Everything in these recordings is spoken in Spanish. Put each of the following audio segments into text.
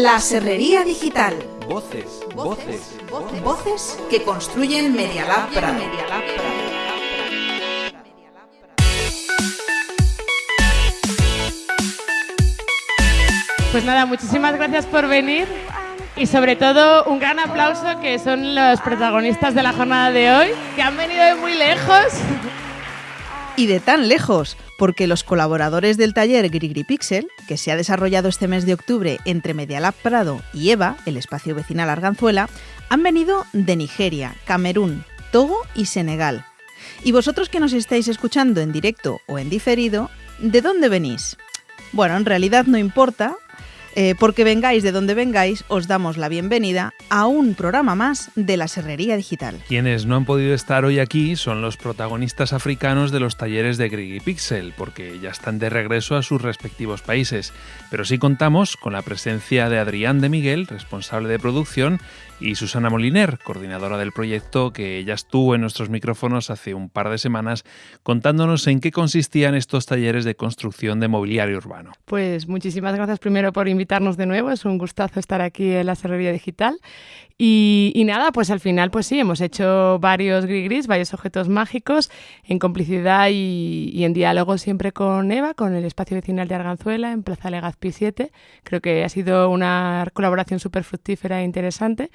La Serrería Digital. Voces, voces, voces, voces que construyen Media Lab Prado. Pues nada, muchísimas gracias por venir y sobre todo un gran aplauso que son los protagonistas de la jornada de hoy, que han venido de muy lejos. Y de tan lejos, porque los colaboradores del taller Grigri Pixel, que se ha desarrollado este mes de octubre entre Medialab Prado y EVA, el espacio vecinal Arganzuela, han venido de Nigeria, Camerún, Togo y Senegal. Y vosotros que nos estáis escuchando en directo o en diferido, ¿de dónde venís? Bueno, en realidad no importa, eh, porque vengáis de donde vengáis, os damos la bienvenida a un programa más de la Serrería Digital. Quienes no han podido estar hoy aquí son los protagonistas africanos de los talleres de Grigi Pixel, porque ya están de regreso a sus respectivos países. Pero sí contamos con la presencia de Adrián de Miguel, responsable de producción, y Susana Moliner, coordinadora del proyecto, que ya estuvo en nuestros micrófonos hace un par de semanas contándonos en qué consistían estos talleres de construcción de mobiliario urbano. Pues muchísimas gracias primero por invitarnos de nuevo, es un gustazo estar aquí en la Serrería Digital. Y, nada, pues al final, pues sí, hemos hecho varios grigris, varios objetos mágicos en complicidad y, en diálogo siempre con Eva, con el espacio vecinal de Arganzuela en Plaza Legazpi 7. Creo que ha sido una colaboración súper fructífera e interesante.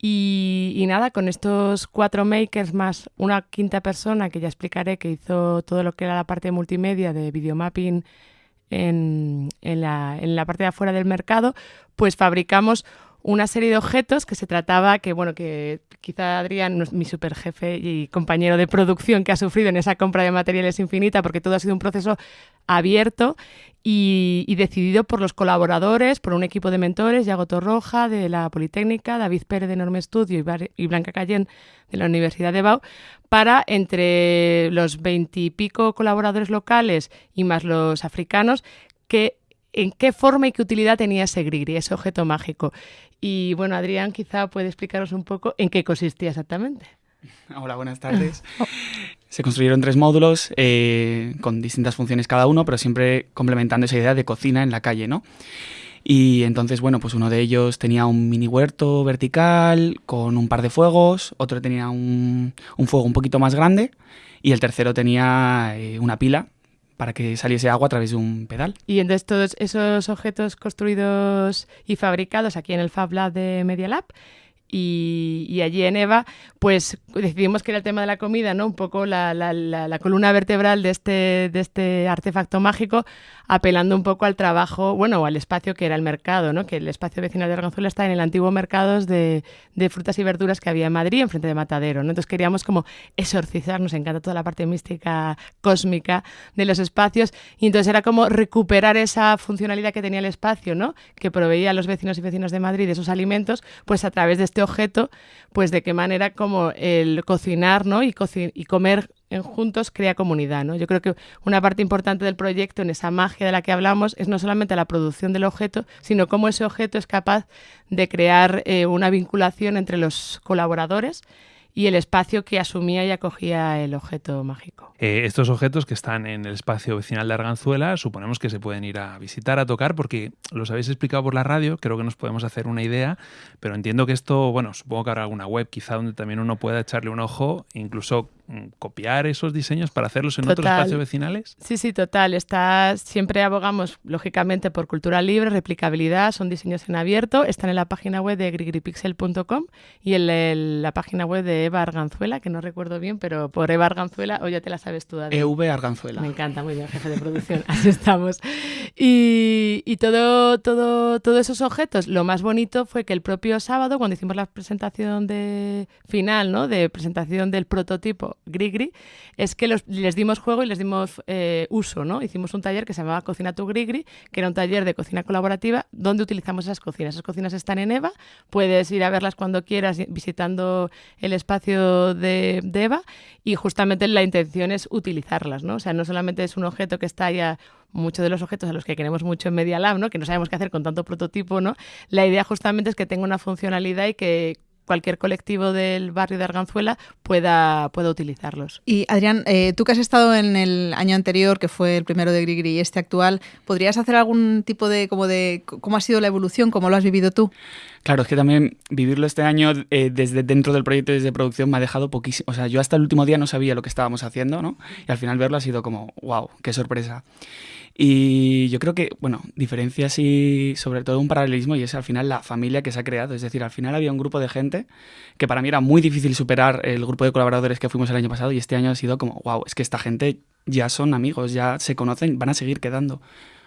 Y, nada, con estos cuatro makers más una quinta persona que ya explicaré que hizo todo lo que era la parte multimedia de videomapping en, en, la, en la parte de afuera del mercado, pues fabricamos una serie de objetos que se trataba, que bueno, que quizá Adrián, mi super jefe y compañero de producción que ha sufrido en esa compra de materiales infinita, porque todo ha sido un proceso abierto y, decidido por los colaboradores, por un equipo de mentores, Yago Torroja de la Politécnica, David Pérez de Enorme Estudio y, Blanca Cayén de la Universidad de Bau, para entre los veintipico colaboradores locales y más los africanos, que en qué forma y qué utilidad tenía ese grigri, ese objeto mágico. Y bueno, Adrián quizá puede explicaros un poco en qué consistía exactamente. Hola, buenas tardes. Se construyeron tres módulos eh, con distintas funciones cada uno, pero siempre complementando esa idea de cocina en la calle, ¿no? Y entonces, bueno, pues uno de ellos tenía un mini huerto vertical con un par de fuegos, otro tenía un, fuego un poquito más grande y el tercero tenía eh, una pila para que saliese agua a través de un pedal. Y entonces todos esos objetos construidos y fabricados aquí en el Fab Lab de Media Lab y, allí en EVA, pues decidimos que era el tema de la comida, ¿no? Un poco la, la, columna vertebral de este, de este artefacto mágico, apelando un poco al trabajo, bueno, al espacio que era el mercado, ¿no? Que el espacio vecinal de Arganzuela está en el antiguo mercado de, de, frutas y verduras que había en Madrid, enfrente de Matadero, ¿no? Entonces queríamos como exorcizar, nos encanta toda la parte mística, cósmica de los espacios, y entonces era como recuperar esa funcionalidad que tenía el espacio, ¿no? Que proveía a los vecinos y vecinas de Madrid esos alimentos, pues a través de este objeto, pues de qué manera como el cocinar ¿no? y, y comer juntos crea comunidad. ¿no? Yo creo que una parte importante del proyecto, en esa magia de la que hablamos, es no solamente la producción del objeto, sino cómo ese objeto es capaz de crear eh, una vinculación entre los colaboradores y el espacio que asumía y acogía el objeto mágico. Eh, estos objetos que están en el espacio vecinal de Arganzuela, suponemos que se pueden ir a visitar, a tocar, porque los habéis explicado por la radio, creo que nos podemos hacer una idea, pero entiendo que esto, bueno, supongo que habrá alguna web quizá donde también uno pueda echarle un ojo, incluso copiar esos diseños para hacerlos en otros espacios vecinales? Sí, sí, total. Está, siempre abogamos, lógicamente, por cultura libre, replicabilidad, son diseños en abierto. Están en la página web de grigripixel.com y en la página web de Eva Arganzuela, que no recuerdo bien, pero por Eva Arganzuela, o ya te la sabes tú, EV Arganzuela. Me encanta, muy bien, jefe de producción. Así estamos. Y, y todo, todo, todos esos objetos, lo más bonito fue que el propio sábado, cuando hicimos la presentación de final, ¿no? de presentación del prototipo Grigri, es que les dimos juego y les dimos eh, uso, ¿no? Hicimos un taller que se llamaba Cocina tu Grigri, que era un taller de cocina colaborativa donde utilizamos esas cocinas. Esas cocinas están en EVA, puedes ir a verlas cuando quieras visitando el espacio de, EVA y justamente la intención es utilizarlas, ¿no? O sea, no solamente es un objeto que está ya muchos de los objetos a los que queremos mucho en Media Lab, ¿no? que no sabemos qué hacer con tanto prototipo, ¿no? la idea justamente es que tenga una funcionalidad y que cualquier colectivo del barrio de Arganzuela pueda, pueda utilizarlos. Y Adrián, eh, tú que has estado en el año anterior, que fue el primero de Grigri y este actual, ¿podrías hacer algún tipo de, como de, cómo ha sido la evolución, cómo lo has vivido tú? Claro, es que también vivirlo este año eh, desde dentro del proyecto, desde producción, me ha dejado poquísimo. O sea, yo hasta el último día no sabía lo que estábamos haciendo, ¿no? Y al final verlo ha sido como, wow, qué sorpresa. Y yo creo que, bueno, diferencias y sobre todo un paralelismo y es al final la familia que se ha creado. Es decir, al final había un grupo de gente que para mí era muy difícil superar el grupo de colaboradores que fuimos el año pasado y este año ha sido como, wow, es que esta gente ya son amigos, ya se conocen, van a seguir quedando.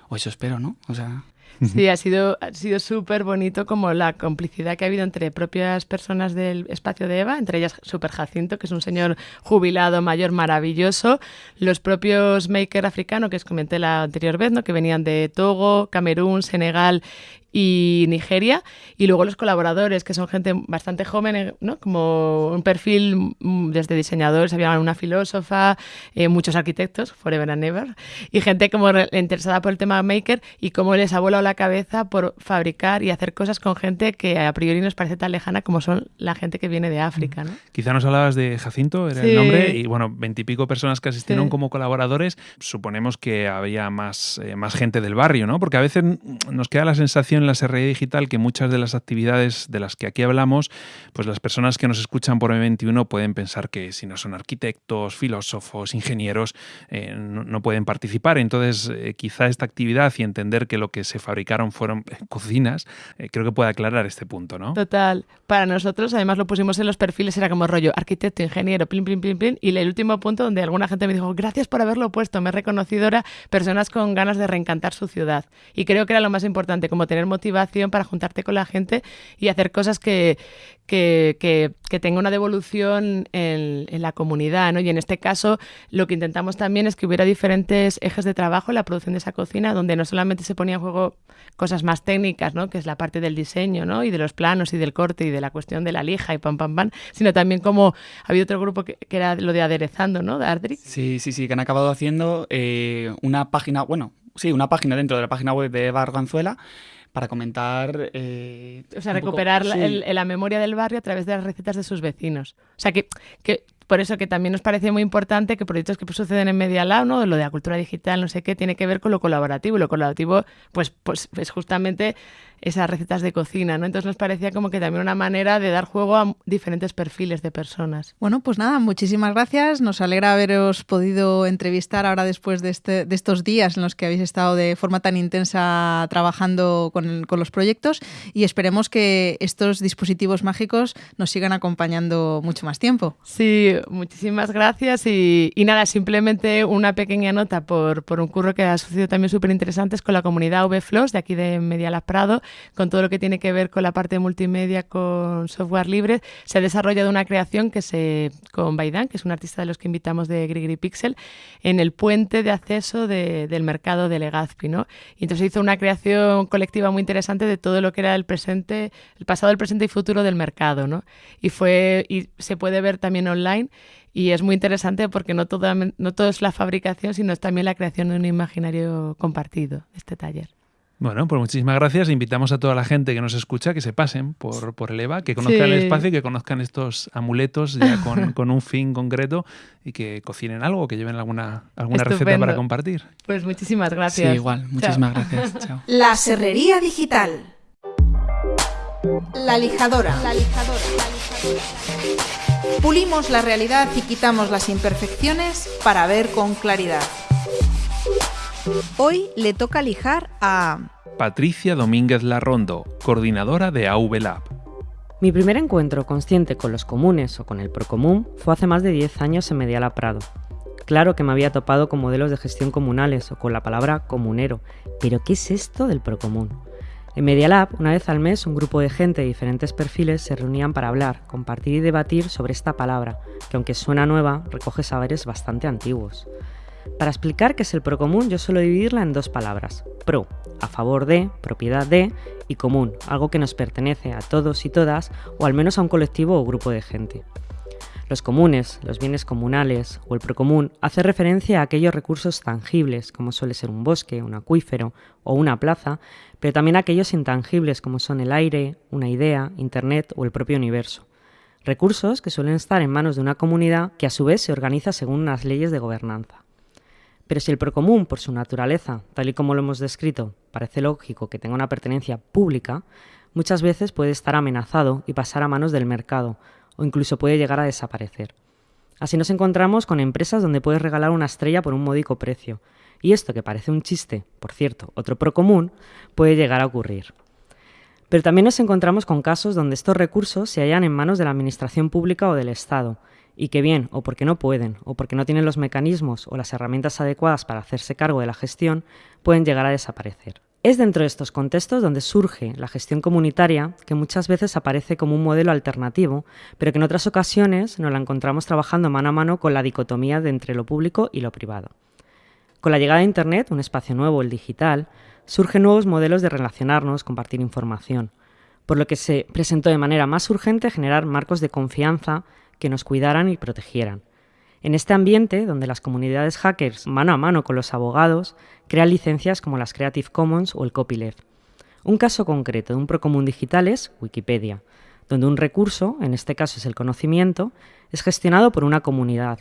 O eso espero, ¿no? O sea... Sí, ha sido ha sido súper bonito como la complicidad que ha habido entre propias personas del espacio de Eva, entre ellas Super Jacinto, que es un señor jubilado mayor maravilloso, los propios maker africanos que os comenté la anterior vez, ¿no? que venían de Togo, Camerún, Senegal y Nigeria, y luego los colaboradores, que son gente bastante joven, eh, ¿no? como un perfil mm, desde diseñadores, había una filósofa, eh, muchos arquitectos, forever and ever, y gente como interesada por el tema maker y cómo les ha volado la cabeza por fabricar y hacer cosas con gente que a priori nos parece tan lejana como son la gente que viene de África. ¿no? Quizá nos hablabas de Jacinto, era el nombre, y bueno, veintipico personas que asistieron como colaboradores, suponemos que había más, eh, más gente del barrio, ¿no? Porque a veces nos queda la sensación en la SRI Digital que muchas de las actividades de las que aquí hablamos, pues las personas que nos escuchan por M21 pueden pensar que si no son arquitectos, filósofos, ingenieros, eh, no, pueden participar. Entonces, eh, quizá esta actividad y entender que lo que se fabricaron fueron cocinas, eh, creo que puede aclarar este punto, ¿no? Total. Para nosotros, además lo pusimos en los perfiles, era como rollo arquitecto, ingeniero, plin, plin, plin, plin. Y el último punto donde alguna gente me dijo, gracias por haberlo puesto, me he reconocido ahora personas con ganas de reencantar su ciudad. Y creo que era lo más importante, como tener motivación para juntarte con la gente y hacer cosas que, que, que, tenga una devolución en, en, la comunidad. ¿no? Y en este caso lo que intentamos también es que hubiera diferentes ejes de trabajo en la producción de esa cocina, donde no solamente se ponía en juego cosas más técnicas, ¿no? que es la parte del diseño ¿no? y de los planos y del corte y de la cuestión de la lija y pam, pam, pam, sino también como había otro grupo que, era lo de aderezando, ¿no? De Ardric. Sí, sí, sí, que han acabado haciendo eh, una página, bueno, sí, una página dentro de la página web de Eva Arganzuela para comentar... Eh, o sea, recuperar la, memoria del barrio a través de las recetas de sus vecinos. O sea, que, que por eso que también nos parece muy importante que proyectos que suceden en Media Lab, ¿no? lo de la cultura digital, no sé qué, tiene que ver con lo colaborativo. Y lo colaborativo, pues, pues es justamente esas recetas de cocina, ¿no? Entonces nos parecía como que también una manera de dar juego a diferentes perfiles de personas. Bueno, pues nada, muchísimas gracias. Nos alegra haberos podido entrevistar ahora después de, este, de estos días en los que habéis estado de forma tan intensa trabajando con, con los proyectos y esperemos que estos dispositivos mágicos nos sigan acompañando mucho más tiempo. Sí, muchísimas gracias y, nada, simplemente una pequeña nota por, por un curro que ha sucedido también súper interesante con la comunidad VFLOS de aquí de Media Lab Prado, con todo lo que tiene que ver con la parte multimedia, con software libre. Se ha desarrollado una creación que se con Baidan, que es un artista de los que invitamos de Grigri Pixel, en el puente de acceso del mercado de Legazpi, ¿no? Y entonces hizo una creación colectiva muy interesante de todo lo que era el presente, el pasado, el presente y futuro del mercado, ¿no? Y se puede ver también online y es muy interesante porque no todo, no todo es la fabricación, sino también la creación de un imaginario compartido, este taller. Bueno, pues muchísimas gracias. Invitamos a toda la gente que nos escucha que se pasen por, por el EVA, que conozcan el espacio y que conozcan estos amuletos ya con, un fin concreto y que cocinen algo, que lleven alguna, alguna receta para compartir. Pues muchísimas gracias. Sí, igual. Muchísimas gracias. Chao. La Serrería Digital. La lijadora. La lijadora. La lijadora. Pulimos la realidad y quitamos las imperfecciones para ver con claridad. Hoy le toca lijar a... Patricia Domínguez Larrondo, coordinadora de AV Lab. Mi primer encuentro consciente con los comunes o con el procomún fue hace más de 10 años en Mediala Prado. Claro que me había topado con modelos de gestión comunales o con la palabra comunero, pero ¿qué es esto del procomún? En Media Lab, una vez al mes, un grupo de gente de diferentes perfiles se reunían para hablar, compartir y debatir sobre esta palabra, que aunque suena nueva, recoge saberes bastante antiguos. Para explicar qué es el procomún, yo suelo dividirla en dos palabras. Pro, a favor de, propiedad de, y común, algo que nos pertenece a todos y todas, o al menos a un colectivo o grupo de gente. Los comunes, los bienes comunales o el procomún hace referencia a aquellos recursos tangibles, como suele ser un bosque, un acuífero o una plaza, pero también a aquellos intangibles, como son el aire, una idea, Internet o el propio universo. Recursos que suelen estar en manos de una comunidad que a su vez se organiza según unas leyes de gobernanza. Pero si el procomún, por su naturaleza, tal y como lo hemos descrito, parece lógico que tenga una pertenencia pública, muchas veces puede estar amenazado y pasar a manos del mercado, o incluso puede llegar a desaparecer. Así nos encontramos con empresas donde puedes regalar una estrella por un módico precio, y esto que parece un chiste, por cierto, otro procomún, puede llegar a ocurrir. Pero también nos encontramos con casos donde estos recursos se hallan en manos de la Administración Pública o del Estado, y que bien, o porque no pueden, o porque no tienen los mecanismos o las herramientas adecuadas para hacerse cargo de la gestión, pueden llegar a desaparecer. Es dentro de estos contextos donde surge la gestión comunitaria, que muchas veces aparece como un modelo alternativo, pero que en otras ocasiones nos la encontramos trabajando mano a mano con la dicotomía de entre lo público y lo privado. Con la llegada de Internet, un espacio nuevo, el digital, surgen nuevos modelos de relacionarnos, compartir información, por lo que se presentó de manera más urgente generar marcos de confianza que nos cuidaran y protegieran. En este ambiente, donde las comunidades hackers, mano a mano con los abogados, crean licencias como las Creative Commons o el copyleft. Un caso concreto de un procomún digital es Wikipedia, donde un recurso, en este caso es el conocimiento, es gestionado por una comunidad,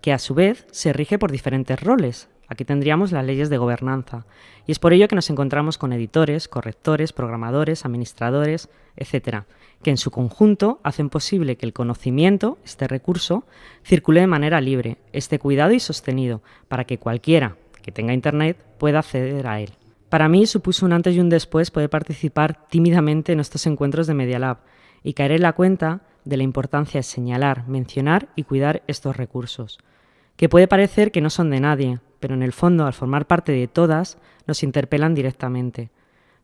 que a su vez se rige por diferentes roles. Aquí tendríamos las leyes de gobernanza, y es por ello que nos encontramos con editores, correctores, programadores, administradores, etc., que en su conjunto hacen posible que el conocimiento, este recurso, circule de manera libre, esté cuidado y sostenido, para que cualquiera que tenga Internet pueda acceder a él. Para mí supuso un antes y un después poder participar tímidamente en estos encuentros de Media Lab y caer en la cuenta de la importancia de señalar, mencionar y cuidar estos recursos, que puede parecer que no son de nadie, pero en el fondo, al formar parte de todas, nos interpelan directamente.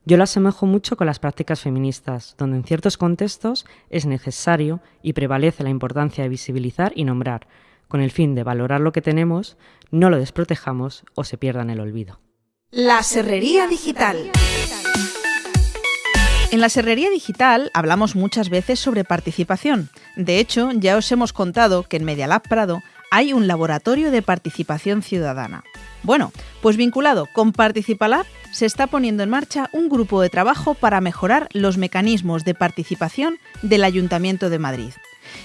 Yo lo asemejo mucho con las prácticas feministas, donde en ciertos contextos es necesario y prevalece la importancia de visibilizar y nombrar, con el fin de valorar lo que tenemos, no lo desprotejamos o se pierda en el olvido. La Serrería Digital. En la Serrería Digital hablamos muchas veces sobre participación. De hecho, ya os hemos contado que en Medialab Prado hay un laboratorio de participación ciudadana. Bueno, pues vinculado con Participalab se está poniendo en marcha un grupo de trabajo para mejorar los mecanismos de participación del Ayuntamiento de Madrid.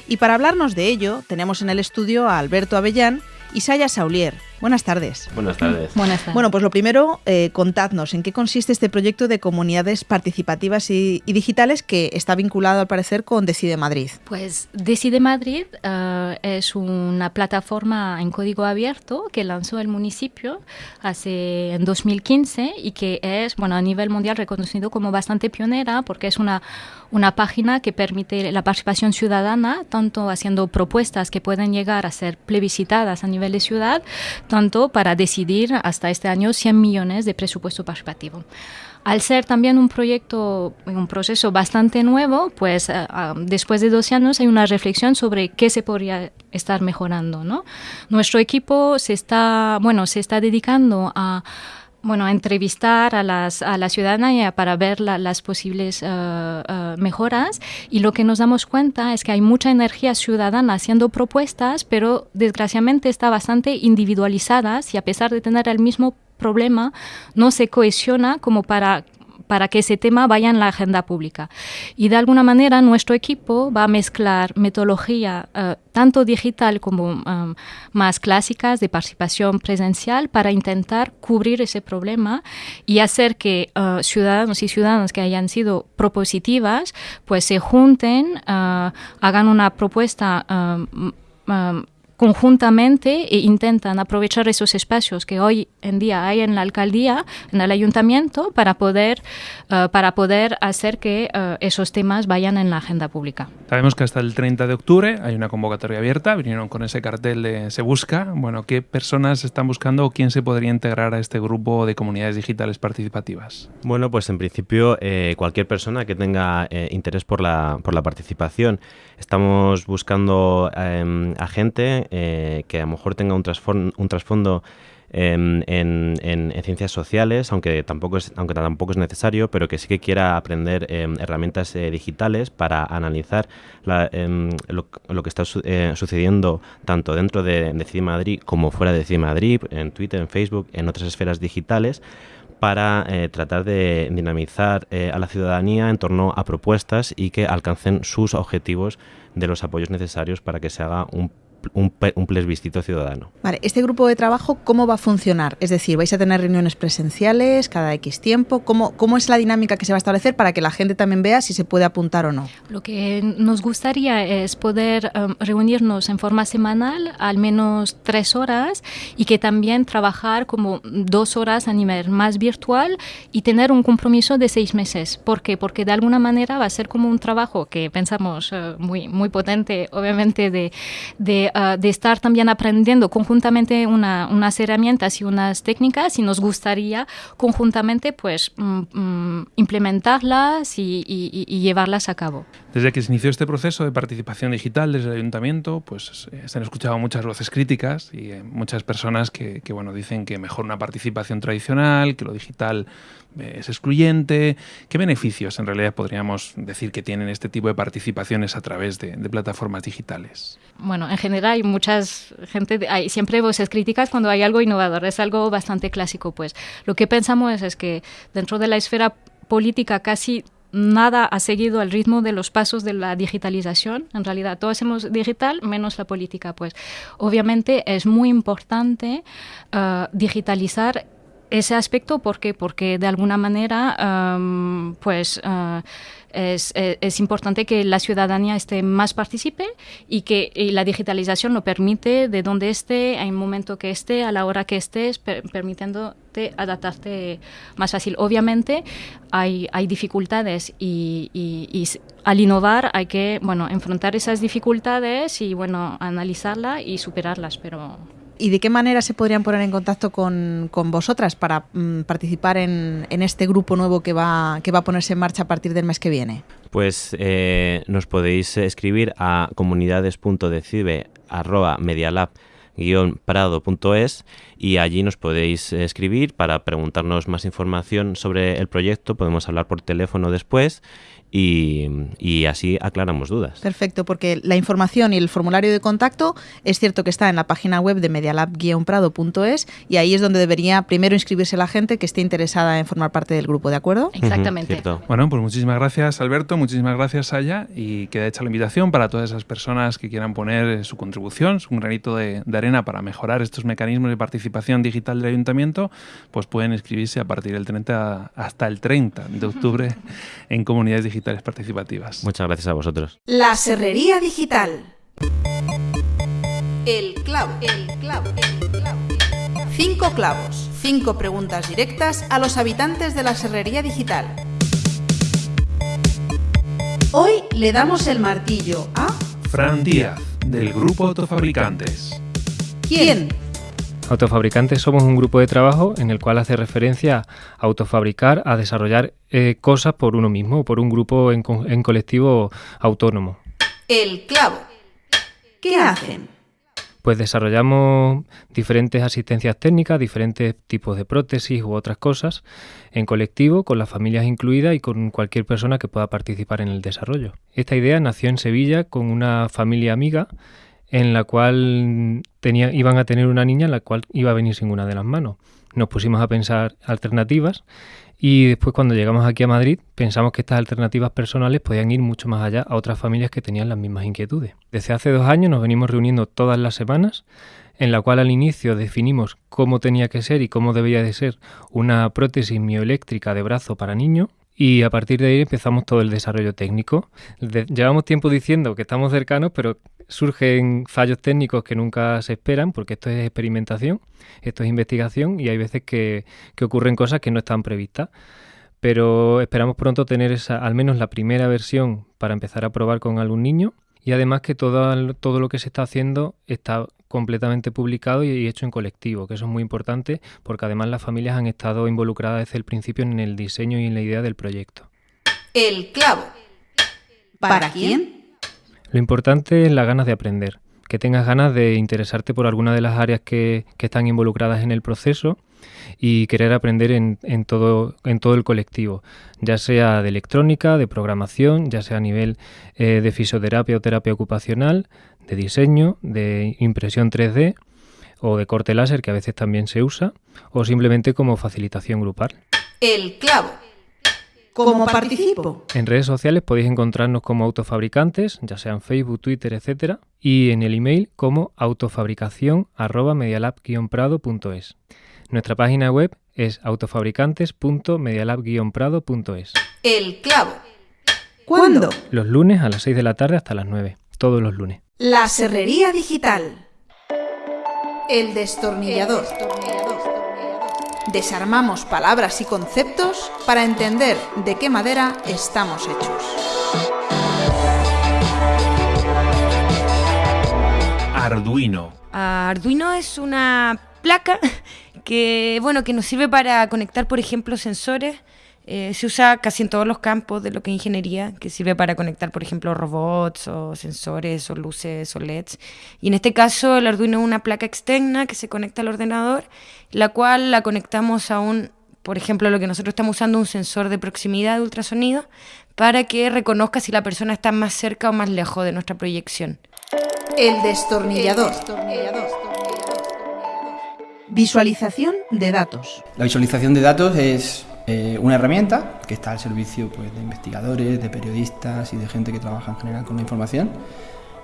Y para hablarnos de ello, tenemos en el estudio a Alberto Avellán y Saya Saulier, Buenas tardes. Buenas tardes. Buenas tardes. Bueno, pues lo primero, eh, contadnos en qué consiste este proyecto de comunidades participativas y, y, digitales que está vinculado al parecer con Decide Madrid. Pues Decide Madrid uh, es una plataforma en código abierto que lanzó el municipio hace en 2015 y que es, bueno, a nivel mundial reconocido como bastante pionera porque es una una página que permite la participación ciudadana, tanto haciendo propuestas que pueden llegar a ser plebiscitadas a nivel de ciudad, tanto para decidir hasta este año 100 millones de presupuesto participativo. Al ser también un proyecto, un proceso bastante nuevo, pues uh, después de 12 años hay una reflexión sobre qué se podría estar mejorando. ¿no? Nuestro equipo se está, bueno, se está dedicando a bueno, entrevistar a, las, a la ciudadanía para ver la, las posibles uh, uh, mejoras. Y lo que nos damos cuenta es que hay mucha energía ciudadana haciendo propuestas, pero desgraciadamente está bastante individualizadas y a pesar de tener el mismo problema, no se cohesiona como para para que ese tema vaya en la agenda pública. Y de alguna manera nuestro equipo va a mezclar metodología uh, tanto digital como um, más clásicas de participación presencial para intentar cubrir ese problema y hacer que uh, ciudadanos y ciudadanas que hayan sido propositivas pues se junten, uh, hagan una propuesta um, um, conjuntamente e intentan aprovechar esos espacios que hoy en día hay en la alcaldía, en el ayuntamiento, para poder, uh, para poder hacer que uh, esos temas vayan en la agenda pública. Sabemos que hasta el 30 de octubre hay una convocatoria abierta, vinieron con ese cartel de Se Busca. Bueno, ¿qué personas están buscando o quién se podría integrar a este grupo de comunidades digitales participativas? Bueno, pues en principio eh, cualquier persona que tenga eh, interés por la, por la participación. Estamos buscando eh, a gente eh, que a lo mejor tenga un, trasfondo, un trasfondo em, en, ciencias sociales, aunque tampoco, es, aunque tampoco es necesario, pero que sí que quiera aprender em, herramientas eh, digitales para analizar em, lo, que está eh, sucediendo tanto dentro de, de Madrid como fuera de CIDI Madrid, en Twitter, en Facebook, en otras esferas digitales para tratar de dinamizar a la ciudadanía en torno a propuestas y que alcancen sus objetivos de los apoyos necesarios para que se haga un un, un, plebiscito ciudadano. Vale, ¿este grupo de trabajo cómo va a funcionar? Es decir, ¿vais a tener reuniones presenciales cada X tiempo? ¿Cómo, ¿Cómo es la dinámica que se va a establecer para que la gente también vea si se puede apuntar o no? Lo que nos gustaría es poder um, reunirnos en forma semanal, al menos tres horas, y que también trabajar como dos horas a nivel más virtual y tener un compromiso de seis meses. ¿Por qué? Porque de alguna manera va a ser como un trabajo que pensamos uh, muy, muy potente, obviamente, de, de eh, de, estar también aprendiendo conjuntamente unas herramientas y unas técnicas y nos gustaría conjuntamente pues mm, mm, implementarlas y, llevarlas a cabo. Desde que se inició este proceso de participación digital desde el ayuntamiento, pues se han escuchado muchas voces críticas y eh, muchas personas que, que, bueno, dicen que mejor una participación tradicional, que lo digital es excluyente. ¿Qué beneficios en realidad podríamos decir que tienen este tipo de participaciones a través de, plataformas digitales? Bueno, en general hay muchas gente, hay siempre voces críticas cuando hay algo innovador, es algo bastante clásico. Pues lo que pensamos es que dentro de la esfera política casi nada ha seguido el ritmo de los pasos de la digitalización. En realidad, todo hacemos digital menos la política. Pues obviamente es muy importante uh, digitalizar ese aspecto, ¿por qué? Porque de alguna manera, pues... Eh, es, importante que la ciudadanía esté más participe y que la digitalización lo permite de donde esté, en el momento que esté, a la hora que estés, permitiéndote adaptarte más fácil. Obviamente hay, hay dificultades y, y, al innovar hay que bueno, enfrentar esas dificultades y bueno, analizarlas y superarlas, pero ¿Y de qué manera se podrían poner en contacto con, vosotras para mm, participar en, este grupo nuevo que va, que va a ponerse en marcha a partir del mes que viene? Pues eh, nos podéis escribir a comunidades.decibe.medialab prado.es y allí nos podéis escribir para preguntarnos más información sobre el proyecto. Podemos hablar por teléfono después y, así aclaramos dudas. Perfecto, porque la información y el formulario de contacto es cierto que está en la página web de medialab-prado.es y ahí es donde debería primero inscribirse la gente que esté interesada en formar parte del grupo, ¿de acuerdo? Exactamente. bueno, pues muchísimas gracias Alberto, muchísimas gracias Aya y queda hecha la invitación para todas esas personas que quieran poner su contribución, su granito de, de arena para mejorar estos mecanismos de participación digital del ayuntamiento, pues pueden inscribirse a partir del 30 hasta el 30 de octubre en comunidades digitales participativas. Muchas gracias a vosotros. La Serrería Digital. El clavo, el clavo, el clavo. Cinco clavos, cinco preguntas directas a los habitantes de la Serrería Digital. Hoy le damos el martillo a Fran Díaz, del grupo Autofabricantes. ¿Quién? Autofabricantes somos un grupo de trabajo en el cual hace referencia a autofabricar, a desarrollar eh, cosas por uno mismo, por un grupo en, en colectivo autónomo. El clavo. ¿Qué hacen? Pues desarrollamos diferentes asistencias técnicas, diferentes tipos de prótesis u otras cosas en colectivo, con las familias incluidas y con cualquier persona que pueda participar en el desarrollo. Esta idea nació en Sevilla con una familia amiga en la cual iban a tener una niña en la cual iba a venir sin una de las manos. Nos pusimos a pensar alternativas y después cuando llegamos aquí a Madrid pensamos que estas alternativas personales podían ir mucho más allá a otras familias que tenían las mismas inquietudes. Desde hace dos años nos venimos reuniendo todas las semanas en la cual al inicio definimos cómo tenía que ser y cómo debía de ser una prótesis mioeléctrica de brazo para niño y a partir de ahí empezamos todo el desarrollo técnico. llevamos tiempo diciendo que estamos cercanos, pero surgen fallos técnicos que nunca se esperan, porque esto es experimentación, esto es investigación y hay veces que, ocurren cosas que no están previstas. Pero esperamos pronto tener esa, al menos la primera versión para empezar a probar con algún niño y además que todo, todo lo que se está haciendo está completamente publicado y hecho en colectivo, que eso es muy importante porque además las familias han estado involucradas desde el principio en el diseño y en la idea del proyecto. El clavo. ¿Para quién? Lo importante es las ganas de aprender. que tengas ganas de interesarte por alguna de las áreas que, están involucradas en el proceso y querer aprender en, todo, en todo el colectivo, ya sea de electrónica, de programación, ya sea a nivel eh, de fisioterapia o terapia ocupacional, de diseño, de impresión 3D o de corte láser, que a veces también se usa, o simplemente como facilitación grupal. El clavo. ¿Cómo participo? En redes sociales podéis encontrarnos como autofabricantes, ya sean Facebook, Twitter, etc. Y en el email como autofabricación.medialab-prado.es. Nuestra página web es autofabricantes.medialab-prado.es. El clavo. ¿Cuándo? Los lunes a las 6 de la tarde hasta las 9. Todos los lunes. La serrería digital. El destornillador. Desarmamos palabras y conceptos para entender de qué madera estamos hechos. Arduino. Arduino es una placa que, bueno, que nos sirve para conectar, por ejemplo, sensores. Eh, se usa casi en todos los campos de lo que es ingeniería, que sirve para conectar, por ejemplo, robots o sensores o luces o LEDs. Y en este caso, el Arduino es una placa externa que se conecta al ordenador la cual la conectamos a un, por ejemplo, lo que nosotros estamos usando, un sensor de proximidad de ultrasonido, para que reconozca si la persona está más cerca o más lejos de nuestra proyección. El destornillador. Visualización de datos. La visualización de datos es eh, una herramienta que está al servicio pues, de investigadores, de periodistas y de gente que trabaja en general con la información.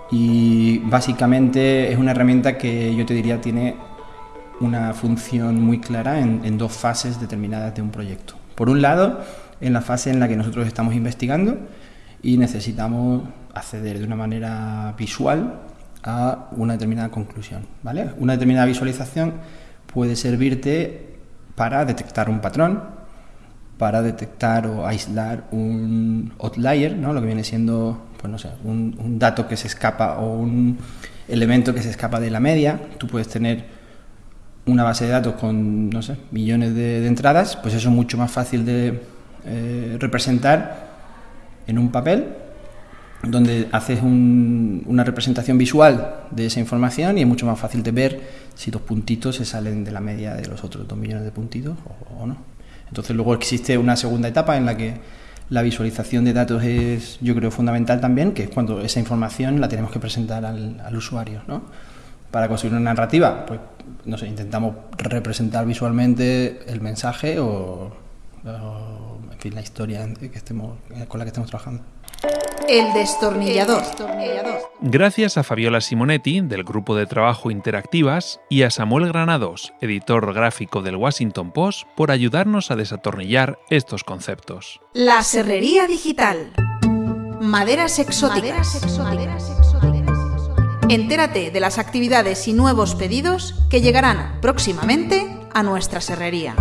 Y básicamente es una herramienta que yo te diría tiene una función muy clara en, dos fases determinadas de un proyecto. Por un lado, en la fase en la que nosotros estamos investigando y necesitamos acceder de una manera visual a una determinada conclusión. ¿vale? Una determinada visualización puede servirte para detectar un patrón, para detectar o aislar un outlier, ¿no? lo que viene siendo pues no sé, un, un dato que se escapa o un elemento que se escapa de la media. Tú puedes tener una base de datos con, no sé, millones de, entradas, pues eso es mucho más fácil de eh, representar en un papel, donde haces una representación visual de esa información y es mucho más fácil de ver si dos puntitos se salen de la media de los otros dos millones de puntitos o, no. Entonces luego existe una segunda etapa en la que la visualización de datos es, yo creo, fundamental también, que es cuando esa información la tenemos que presentar al, usuario, ¿no? para construir una narrativa, pues no sé, intentamos representar visualmente el mensaje o, en fin, la historia con la que estemos trabajando. El destornillador. Gracias a Fabiola Simonetti, del grupo de trabajo Interactivas, y a Samuel Granados, editor gráfico del Washington Post, por ayudarnos a desatornillar estos conceptos. La serrería digital. Maderas exóticas. Entérate de las actividades y nuevos pedidos que llegarán próximamente a nuestra serrería.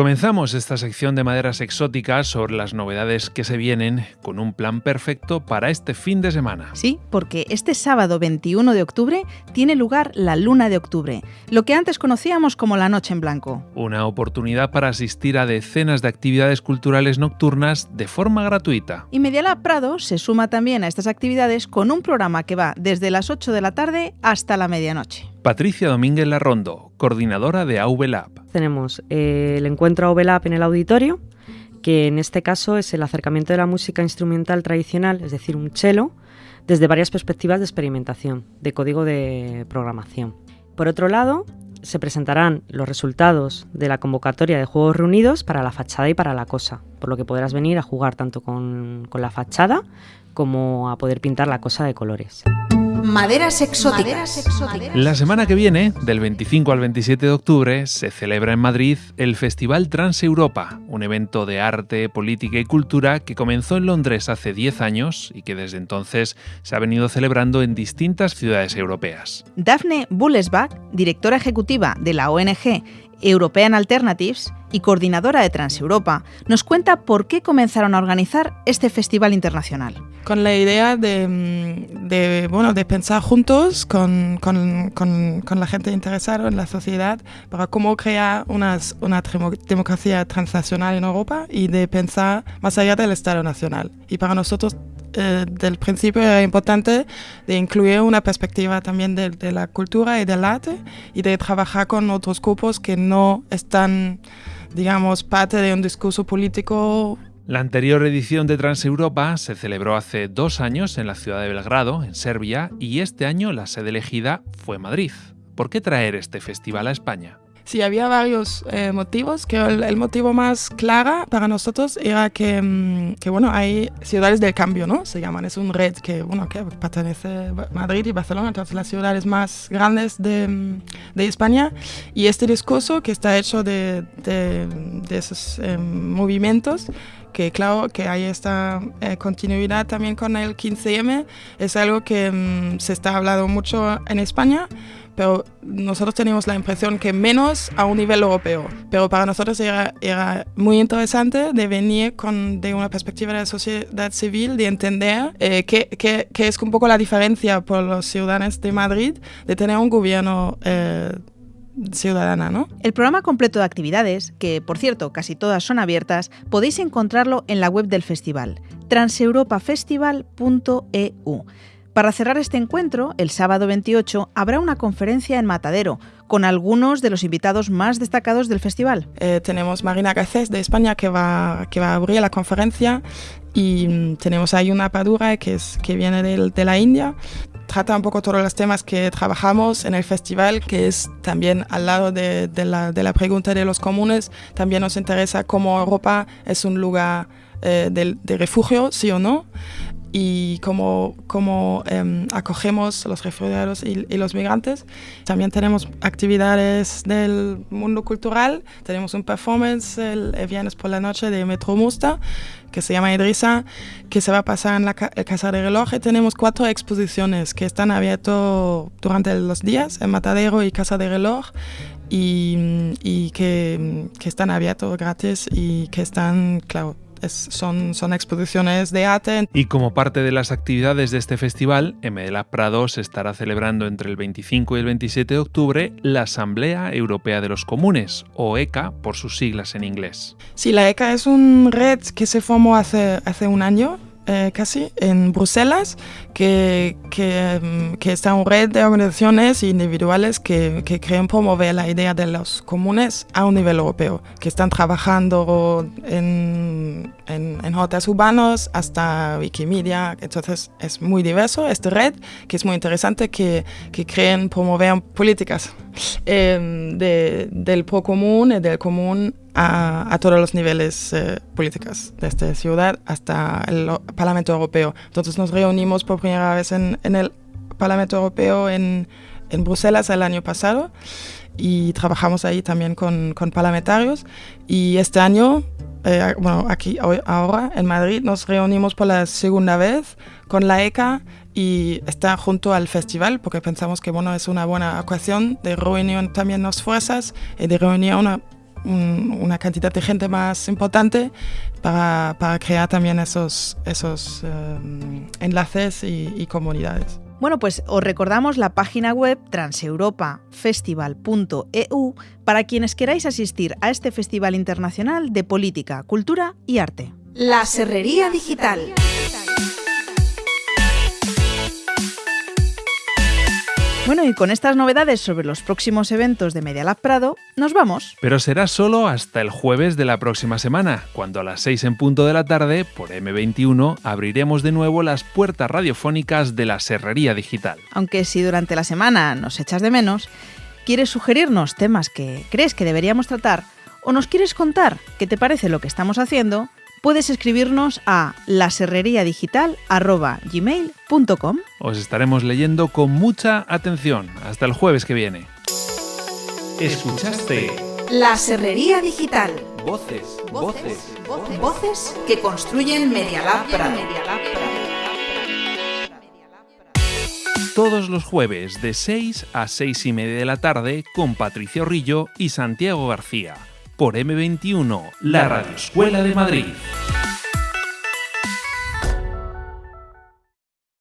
Comenzamos esta sección de maderas exóticas sobre las novedades que se vienen con un plan perfecto para este fin de semana. Sí, porque este sábado 21 de octubre tiene lugar la Luna de Octubre, lo que antes conocíamos como la Noche en Blanco. Una oportunidad para asistir a decenas de actividades culturales nocturnas de forma gratuita. Y Medialab Prado se suma también a estas actividades con un programa que va desde las 8 de la tarde hasta la medianoche. Patricia Domínguez Larrondo, coordinadora de AVLab. Tenemos eh, el encuentro AVLab en el auditorio, que en este caso es el acercamiento de la música instrumental tradicional, es decir, un cello, desde varias perspectivas de experimentación, de código de programación. Por otro lado, se presentarán los resultados de la convocatoria de Juegos Reunidos para la fachada y para la cosa, por lo que podrás venir a jugar tanto con la fachada como a poder pintar la cosa de colores. Maderas exóticas. La semana que viene, del 25 al 27 de octubre, se celebra en Madrid el Festival Transeuropa, un evento de arte, política y cultura que comenzó en Londres hace 10 años y que desde entonces se ha venido celebrando en distintas ciudades europeas. Daphne Bullesbach, directora ejecutiva de la ONG European Alternatives y coordinadora de Transeuropa, nos cuenta por qué comenzaron a organizar este festival internacional. Con la idea de, mm, bueno, de pensar juntos con, con, con, la gente interesada en la sociedad para cómo crear una democracia transnacional en Europa y de pensar más allá del Estado nacional. Y para nosotros eh, del principio era importante de incluir una perspectiva también de, de, la cultura y del arte y de trabajar con otros grupos que no están, digamos, parte de un discurso político. La anterior edición de Transeuropa se celebró hace dos años en la ciudad de Belgrado, en Serbia, y este año la sede elegida fue Madrid. ¿Por qué traer este festival a España? Sí, había varios eh, motivos, que el, el, motivo más claro para nosotros era que, mm, que, bueno, hay ciudades del cambio, ¿no? Se llaman, es un red que, bueno, que pertenece a Madrid y Barcelona, entonces las ciudades más grandes de, mm, de España, y este discurso que está hecho de, de, de esos eh, movimientos, que claro que hay esta eh, continuidad también con el 15M, es algo que mm, se está hablando mucho en España, pero nosotros tenemos la impresión que menos a un nivel europeo. Pero para nosotros era, era muy interesante de venir con, de una perspectiva de la sociedad civil, de entender eh, es un poco la diferencia por los ciudadanos de Madrid de tener un gobierno eh, ciudadana, ¿no? El programa completo de actividades, que por cierto casi todas son abiertas, podéis encontrarlo en la web del festival, transeuropafestival.eu. Para cerrar este encuentro, el sábado 28 habrá una conferencia en Matadero con algunos de los invitados más destacados del festival. Eh, tenemos Marina Garcés de España que va, que va a abrir la conferencia y mm, tenemos ahí una Padura que, es, que viene de, la India. Trata un poco todos los temas que trabajamos en el festival, que es también al lado de, de, la, de la pregunta de los comunes. También nos interesa cómo Europa es un lugar eh, de, de refugio, sí o no y cómo, cómo eh, acogemos los refugiados y, y, los migrantes. También tenemos actividades del mundo cultural. Tenemos un performance el, el viernes por la noche de Metro Musta que se llama Idrisa, que se va a pasar en la ca Casa de Reloj. Y tenemos cuatro exposiciones que están abiertas durante los días en Matadero y Casa de Reloj y, y que, que están abiertos gratis y que están, claro, es, son, son, exposiciones de arte. Y como parte de las actividades de este festival, en Medela Prado se estará celebrando entre el 25 y el 27 de octubre la Asamblea Europea de los Comunes, o ECA por sus siglas en inglés. Sí, la ECA es una red que se formó hace, hace un año eh, casi en Bruselas, que, que, que, está una red de organizaciones individuales que, que creen promover la idea de los comunes a un nivel europeo, que están trabajando en, en, en hoteles urbanos hasta Wikimedia, entonces es muy diverso esta red, que es muy interesante, que, que creen promover políticas eh, de, del pro común y del común a, todos los niveles eh, políticos de esta ciudad hasta el Parlamento Europeo. Entonces nos reunimos por primera vez en, el Parlamento Europeo en, en, Bruselas el año pasado y trabajamos ahí también con, con parlamentarios y este año, eh, bueno, aquí ahora en Madrid nos reunimos por la segunda vez con la ECA y está junto al festival porque pensamos que bueno, es una buena ocasión de reunir también las fuerzas y de reunir una un, una cantidad de gente más importante para, para crear también esos, esos um, enlaces y, y comunidades. Bueno, pues os recordamos la página web transeuropafestival.eu para quienes queráis asistir a este Festival Internacional de Política, Cultura y Arte. La Serrería Digital. Bueno, y con estas novedades sobre los próximos eventos de Media Lab Prado, nos vamos. Pero será solo hasta el jueves de la próxima semana, cuando a las 6 en punto de la tarde, por M21, abriremos de nuevo las puertas radiofónicas de la Serrería Digital. Aunque si durante la semana nos echas de menos, quieres sugerirnos temas que crees que deberíamos tratar o nos quieres contar qué te parece lo que estamos haciendo, puedes escribirnos a laserreriadigital.gmail.com Os estaremos leyendo con mucha atención. Hasta el jueves que viene. Escuchaste La Serrería Digital. Voces, voces, voces, voces que construyen Media Lab Prado. Todos los jueves de 6 a 6 y media de la tarde con Patricia Rillo y Santiago García por M21, la Radio Escuela de Madrid.